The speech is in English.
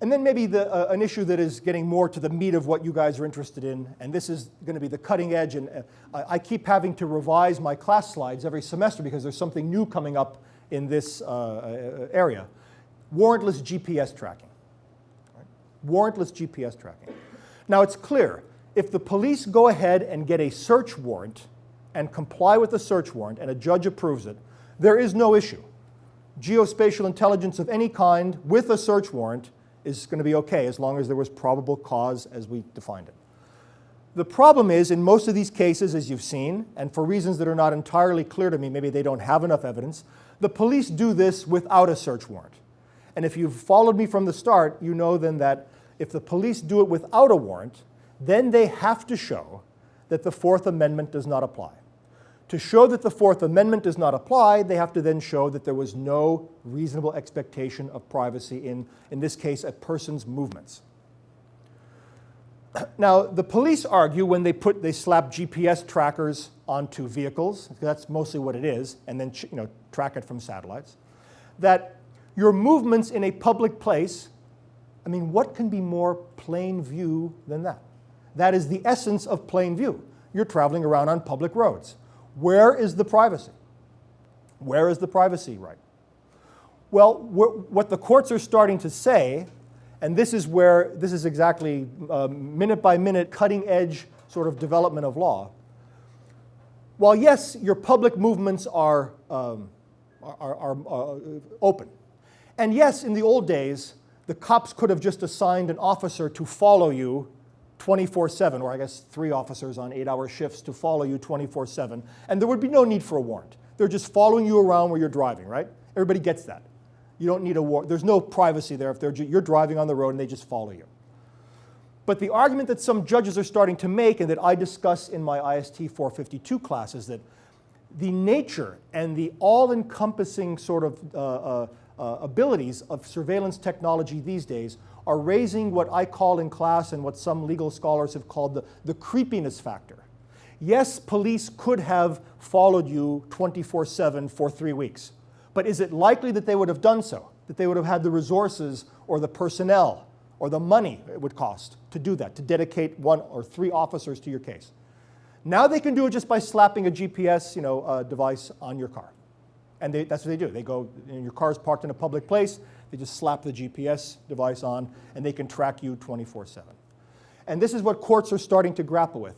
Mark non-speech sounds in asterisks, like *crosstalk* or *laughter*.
And then maybe the, uh, an issue that is getting more to the meat of what you guys are interested in, and this is going to be the cutting edge, and uh, I, keep having to revise my class slides every semester because there's something new coming up in this uh, uh area. Warrantless GPS tracking. Right? Warrantless GPS tracking. Now it's clear, if the police go ahead and get a search warrant and comply with the search warrant and a judge approves it, there is no issue. Geospatial intelligence of any kind with a search warrant is going to be okay as long as there was probable cause as we defined it. The problem is, in most of these cases, as you've seen, and for reasons that are not entirely clear to me, maybe they don't have enough evidence, the police do this without a search warrant. And if you've followed me from the start, you know then that if the police do it without a warrant, then they have to show that the Fourth Amendment does not apply. To show that the Fourth Amendment does not apply, they have to then show that there was no reasonable expectation of privacy in, in this case, a person's movements. *clears throat* Now, the police argue when they put, they slap GPS trackers onto vehicles, that's mostly what it is, and then you know, track it from satellites, that your movements in a public place, I mean, what can be more plain view than that? That is the essence of plain view. You're traveling around on public roads. Where is the privacy? Where is the privacy right? Well, what the courts are starting to say, and this is where, this is exactly uh, minute by minute cutting edge sort of development of law. While yes, your public movements are, um, are, are, are uh, open. And yes, in the old days, the cops could have just assigned an officer to follow you 24-7, or I guess three officers on eight-hour shifts to follow you 24-7, and there would be no need for a warrant. They're just following you around where you're driving, right? Everybody gets that. You don't need a warrant. There's no privacy there if they're you're driving on the road and they just follow you. But the argument that some judges are starting to make and that I discuss in my IST 452 class is that the nature and the all-encompassing sort of uh, uh, uh, abilities of surveillance technology these days are raising what I call in class and what some legal scholars have called the, the creepiness factor. Yes, police could have followed you 24-7 for three weeks, but is it likely that they would have done so? That they would have had the resources or the personnel or the money it would cost to do that, to dedicate one or three officers to your case? Now they can do it just by slapping a GPS you know, uh, device on your car. And they, that's what they do. They go, you know, your car's parked in a public place, they just slap the GPS device on, and they can track you 24-7. And this is what courts are starting to grapple with.